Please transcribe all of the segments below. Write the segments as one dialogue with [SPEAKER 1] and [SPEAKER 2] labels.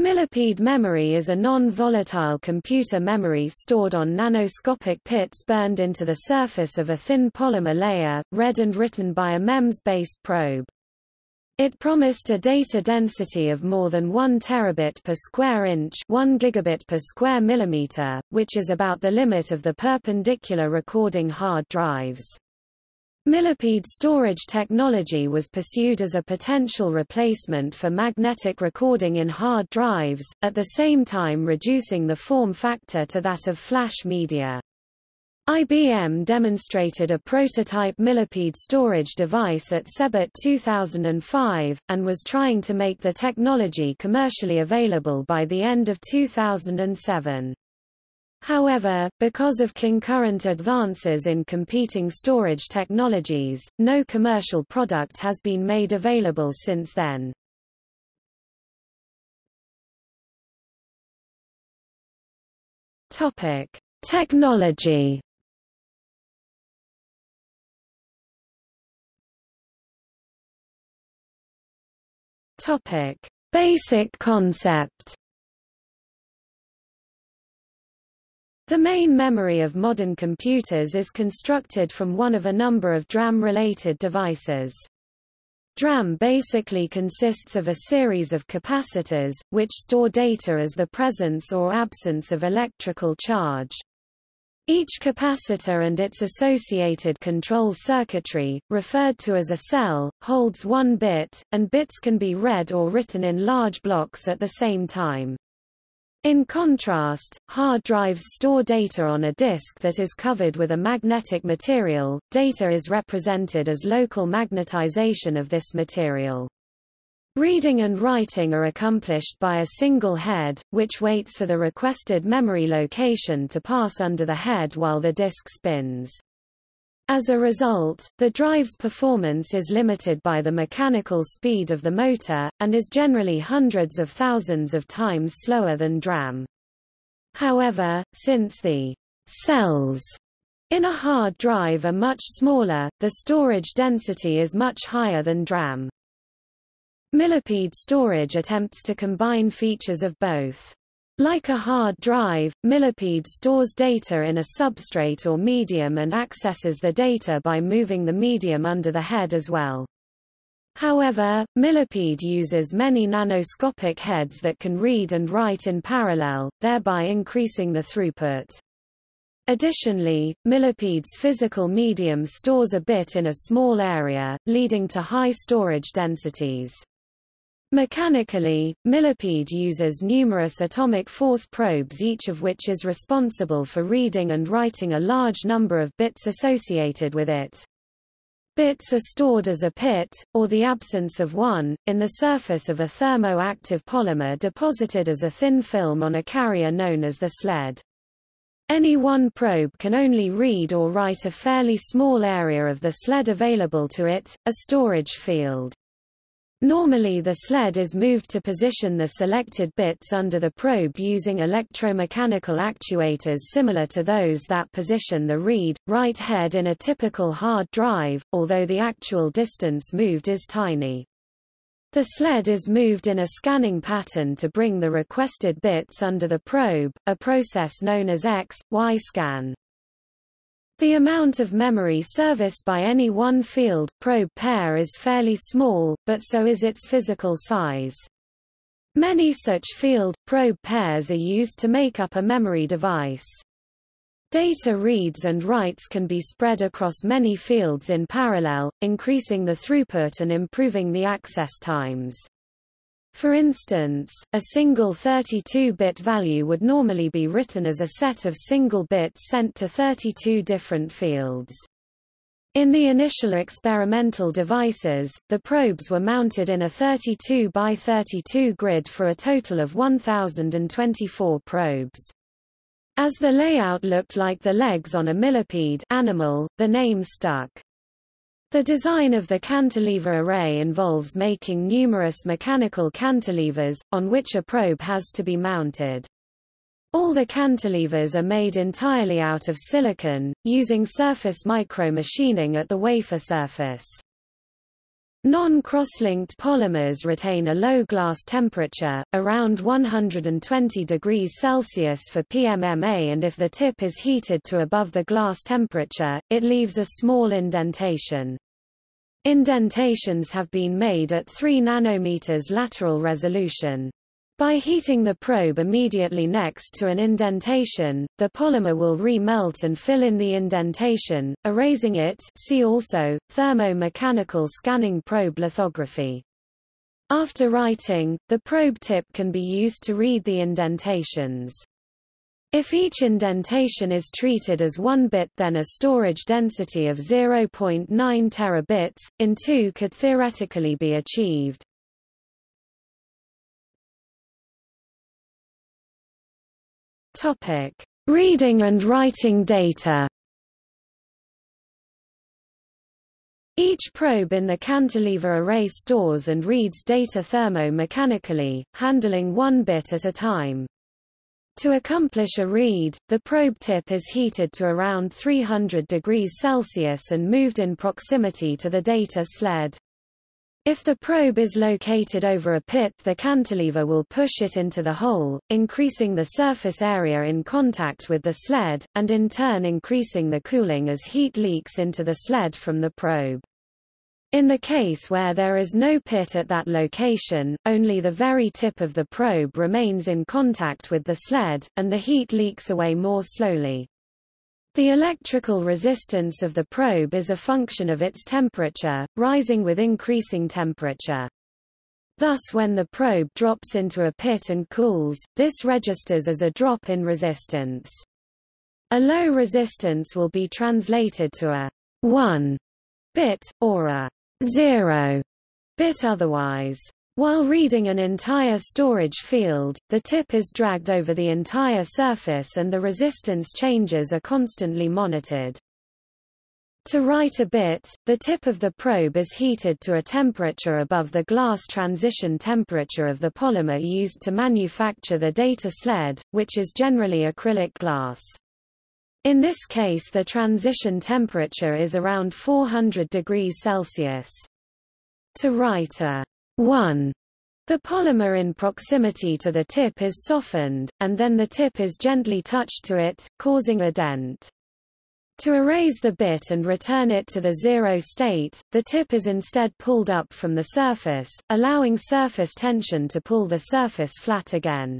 [SPEAKER 1] Millipede memory is a non-volatile computer memory stored on nanoscopic pits burned into the surface of a thin polymer layer, read and written by a MEMS-based probe. It promised a data density of more than 1 terabit per square inch 1 gigabit per square millimeter, which is about the limit of the perpendicular recording hard drives. Millipede storage technology was pursued as a potential replacement for magnetic recording in hard drives, at the same time reducing the form factor to that of flash media. IBM demonstrated a prototype Millipede storage device at CeBIT 2005, and was trying to make the technology commercially available by the end of 2007. However, because of concurrent advances in competing storage technologies, no commercial product has been made available since then. Topic: Technology. Topic: Basic concept. The main memory of modern computers is constructed from one of a number of DRAM-related devices. DRAM basically consists of a series of capacitors, which store data as the presence or absence of electrical charge. Each capacitor and its associated control circuitry, referred to as a cell, holds one bit, and bits can be read or written in large blocks at the same time. In contrast, hard drives store data on a disk that is covered with a magnetic material. Data is represented as local magnetization of this material. Reading and writing are accomplished by a single head, which waits for the requested memory location to pass under the head while the disk spins. As a result, the drive's performance is limited by the mechanical speed of the motor, and is generally hundreds of thousands of times slower than DRAM. However, since the cells in a hard drive are much smaller, the storage density is much higher than DRAM. Millipede storage attempts to combine features of both. Like a hard drive, Millipede stores data in a substrate or medium and accesses the data by moving the medium under the head as well. However, Millipede uses many nanoscopic heads that can read and write in parallel, thereby increasing the throughput. Additionally, Millipede's physical medium stores a bit in a small area, leading to high storage densities. Mechanically, Millipede uses numerous atomic force probes each of which is responsible for reading and writing a large number of bits associated with it. Bits are stored as a pit, or the absence of one, in the surface of a thermo-active polymer deposited as a thin film on a carrier known as the sled. Any one probe can only read or write a fairly small area of the sled available to it, a storage field. Normally the sled is moved to position the selected bits under the probe using electromechanical actuators similar to those that position the read, write head in a typical hard drive, although the actual distance moved is tiny. The sled is moved in a scanning pattern to bring the requested bits under the probe, a process known as X, Y scan. The amount of memory serviced by any one field probe pair is fairly small, but so is its physical size. Many such field probe pairs are used to make up a memory device. Data reads and writes can be spread across many fields in parallel, increasing the throughput and improving the access times. For instance, a single 32-bit value would normally be written as a set of single bits sent to 32 different fields. In the initial experimental devices, the probes were mounted in a 32 by 32 grid for a total of 1024 probes. As the layout looked like the legs on a millipede animal, the name stuck. The design of the cantilever array involves making numerous mechanical cantilevers, on which a probe has to be mounted. All the cantilevers are made entirely out of silicon, using surface micromachining at the wafer surface. Non-cross-linked polymers retain a low glass temperature, around 120 degrees Celsius for PMMA and if the tip is heated to above the glass temperature, it leaves a small indentation. Indentations have been made at 3 nanometers lateral resolution. By heating the probe immediately next to an indentation, the polymer will re-melt and fill in the indentation, erasing it see also, thermo-mechanical scanning probe lithography. After writing, the probe tip can be used to read the indentations. If each indentation is treated as 1 bit then a storage density of 0.9 terabits, in 2 could theoretically be achieved. Topic: Reading and writing data. Each probe in the cantilever array stores and reads data thermo-mechanically, handling one bit at a time. To accomplish a read, the probe tip is heated to around 300 degrees Celsius and moved in proximity to the data sled. If the probe is located over a pit the cantilever will push it into the hole, increasing the surface area in contact with the sled, and in turn increasing the cooling as heat leaks into the sled from the probe. In the case where there is no pit at that location, only the very tip of the probe remains in contact with the sled, and the heat leaks away more slowly. The electrical resistance of the probe is a function of its temperature, rising with increasing temperature. Thus when the probe drops into a pit and cools, this registers as a drop in resistance. A low resistance will be translated to a 1 bit, or a 0 bit otherwise. While reading an entire storage field, the tip is dragged over the entire surface and the resistance changes are constantly monitored. To write a bit, the tip of the probe is heated to a temperature above the glass transition temperature of the polymer used to manufacture the data sled, which is generally acrylic glass. In this case the transition temperature is around 400 degrees Celsius. To write a 1. The polymer in proximity to the tip is softened, and then the tip is gently touched to it, causing a dent. To erase the bit and return it to the zero state, the tip is instead pulled up from the surface, allowing surface tension to pull the surface flat again.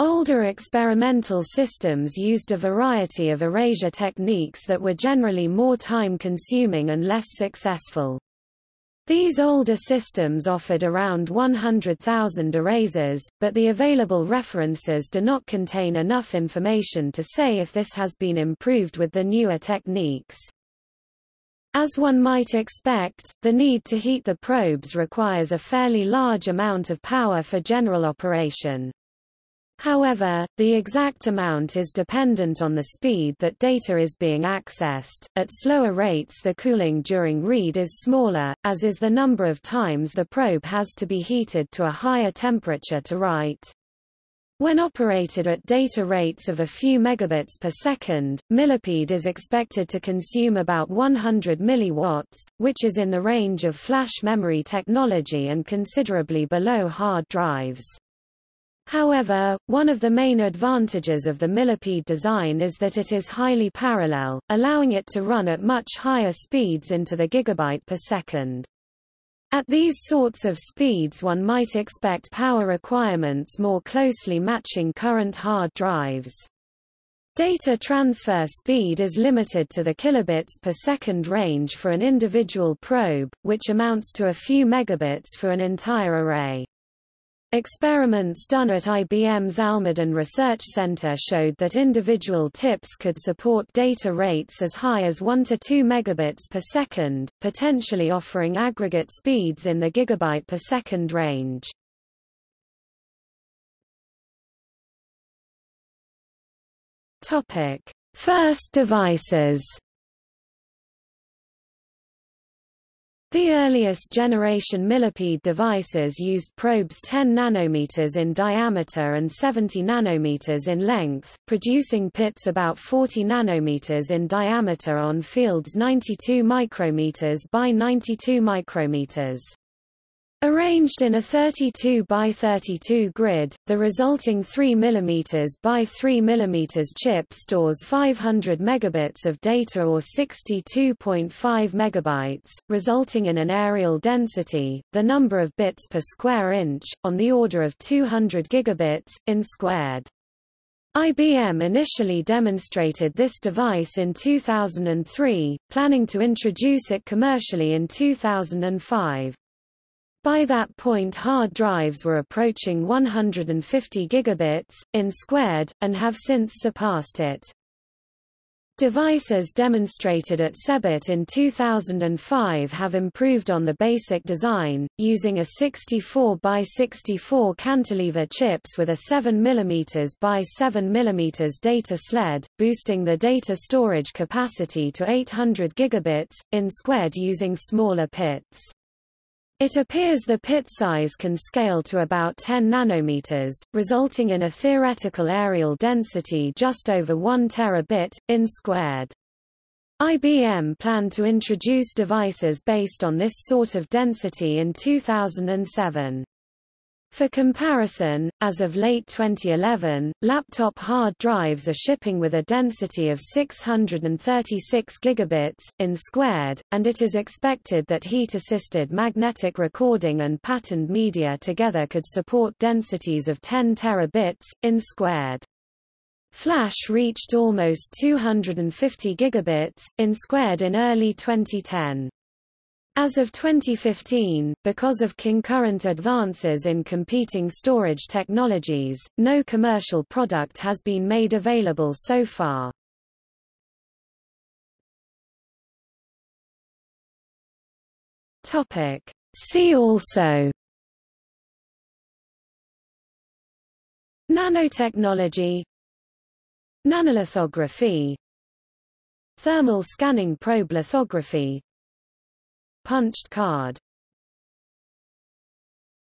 [SPEAKER 1] Older experimental systems used a variety of erasure techniques that were generally more time-consuming and less successful. These older systems offered around 100,000 erasers, but the available references do not contain enough information to say if this has been improved with the newer techniques. As one might expect, the need to heat the probes requires a fairly large amount of power for general operation. However, the exact amount is dependent on the speed that data is being accessed. At slower rates the cooling during read is smaller, as is the number of times the probe has to be heated to a higher temperature to write. When operated at data rates of a few megabits per second, Millipede is expected to consume about 100 milliwatts, which is in the range of flash memory technology and considerably below hard drives. However, one of the main advantages of the millipede design is that it is highly parallel, allowing it to run at much higher speeds into the gigabyte per second. At these sorts of speeds one might expect power requirements more closely matching current hard drives. Data transfer speed is limited to the kilobits per second range for an individual probe, which amounts to a few megabits for an entire array. Experiments done at IBM's Almaden Research Center showed that individual tips could support data rates as high as 1 to 2 megabits per second, potentially offering aggregate speeds in the gigabyte per second range. Topic: First devices The earliest generation millipede devices used probes 10 nanometers in diameter and 70 nanometers in length, producing pits about 40 nanometers in diameter on fields 92 micrometers by 92 micrometers. Arranged in a 32 by 32 grid, the resulting 3 mm by 3 mm chip stores 500 megabits of data or 62.5 megabytes, resulting in an aerial density, the number of bits per square inch, on the order of 200 gigabits, in squared. IBM initially demonstrated this device in 2003, planning to introduce it commercially in 2005. By that point hard drives were approaching 150 gigabits, in squared, and have since surpassed it. Devices demonstrated at CeBIT in 2005 have improved on the basic design, using a 64 by 64 cantilever chips with a 7 mm by 7 mm data sled, boosting the data storage capacity to 800 gigabits, in squared using smaller pits. It appears the pit size can scale to about 10 nanometers, resulting in a theoretical aerial density just over 1 terabit, in squared. IBM planned to introduce devices based on this sort of density in 2007. For comparison, as of late 2011, laptop hard drives are shipping with a density of 636 gigabits in squared, and it is expected that heat-assisted magnetic recording and patterned media together could support densities of 10 terabits in squared. Flash reached almost 250 gigabits in squared in early 2010. As of 2015, because of concurrent advances in competing storage technologies, no commercial product has been made available so far. See also Nanotechnology Nanolithography Thermal scanning probe lithography Punched card